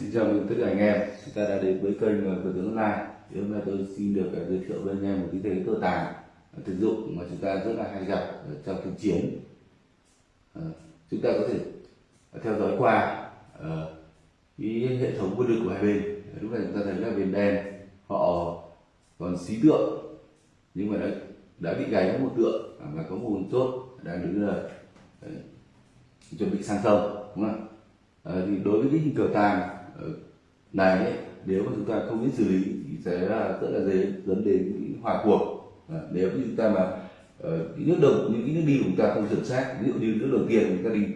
xin chào mừng tất cả anh em. Chúng ta đã đến với kênh của tướng online. Thì hôm nay tôi xin được à, giới thiệu với anh em một cái thế cờ tàng à, thực dụng mà chúng ta rất là hay gặp trong thực chiến. À, chúng ta có thể theo dõi qua cái hệ thống quân lực của hai bên. Lúc này chúng ta thấy là bên đen họ còn xí tượng nhưng mà đã đã bị gáy một tượng và có một chốt đang đứng là chuẩn bị sang sông đúng không ạ? À, thì đối với cái hình cờ tàng Ờ, này nếu mà chúng ta không biết xử lý thì sẽ là rất là dễ dẫn đến hòa cuộc. À, nếu như chúng ta mà ờ, cái nước đầu những cái nước đi của chúng ta không chuẩn xác ví dụ như nước đầu tiên chúng ta đi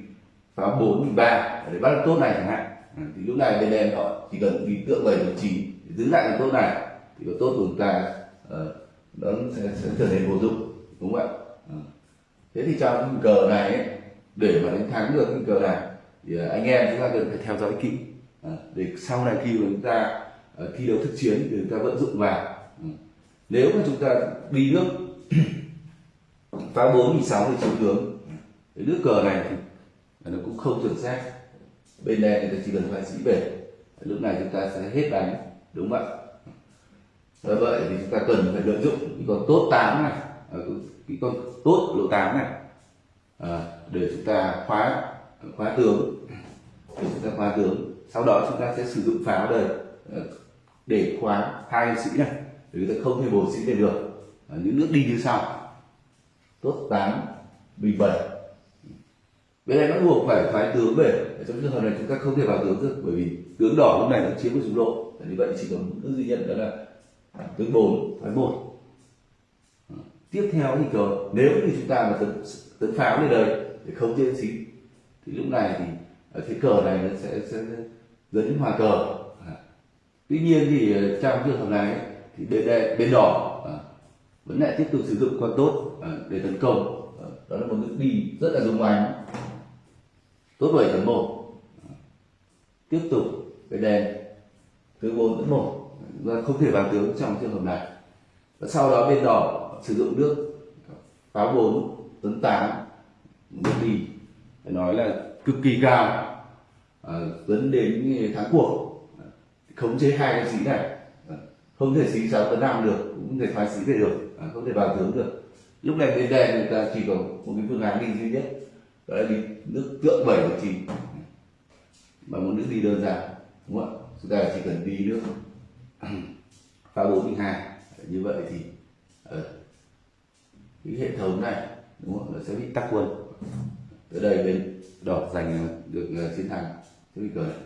pháo bốn ba để bắt được tốt này chẳng hạn. À, thì lúc này bên em họ chỉ cần đi tượng bảy chín giữ lại cái tốt này thì cái tốt của chúng ta uh, nó sẽ, sẽ trở thành vô dụng đúng không ạ? À. thế thì trong cái cờ này ấy, để mà đánh thắng được cái cờ này thì anh em chúng ta cần phải theo dõi kỹ. Ờ, để sau này khi mà chúng ta ờ, thi đấu thực chiến thì chúng ta vận dụng vào. Ừ. Nếu mà chúng ta đi nước phá bốn thì sáu thì chiếu tướng. Cái nước cờ này thì nó cũng không chuẩn xác. Bên đen thì ta chỉ cần phải sĩ về. Lúc này chúng ta sẽ hết đánh đúng không ạ? Do vậy thì chúng ta cần phải lợi dụng cái con tốt 8 này à, cái con tốt lỗ 8 này à, để chúng ta khóa khóa tướng. Để chúng ta khóa tướng sau đó chúng ta sẽ sử dụng pháo đây. Ờ, để khóa hai sĩ này. Để người ta không thể bổ sĩ về được. À, những nước đi như sau. Tốt 8 bình 7 bên này bắt buộc phải phái tướng về. Trong trường hợp này chúng ta không thể vào tướng được bởi vì tướng đỏ lúc này nó chiếm một trung lộ như vậy chỉ có nước duy nhất đó là à, tướng 4 phái 1 tiếp theo thì cờ nếu như chúng ta mà tấn, tấn pháo lên đây để không chế xí thì lúc này thì cái cờ này nó sẽ, sẽ dẫn đến hòa cờ. À. tuy nhiên thì ờ, trong trường hợp này thì bên bên đỏ à, vẫn lại tiếp tục sử dụng con tốt à, để tấn công. À, đó là một nước đi rất là dùng ánh tốt bảy tấn một. À. tiếp tục cái đèn thứ bốn tấn 1 và không thể bàn tướng trong trường hợp này. Và sau đó bên đỏ sử dụng nước pháo bốn tấn tám nước đi. Phải nói là cực kỳ cao. Ờ, dẫn đến thắng cuộc khống chế hai cái sĩ này. Ờ, không thể sĩ sáu tấn năm được, cũng không thể phá sĩ về được. Ờ, không thể vào tướng được. Lúc này bên đây người ta chỉ có một cái phương án đi duy nhất, đó là đi nước tượng bảy và chín mà một nước đi đơn giản, đúng không ạ? Chúng ta chỉ cần đi nước phá 4 12 như vậy thì cái hệ thống này, đúng không nó sẽ bị tắc quân tới đây bên đỏ giành được ờ, chiến thắng. Sẽ bị cờ này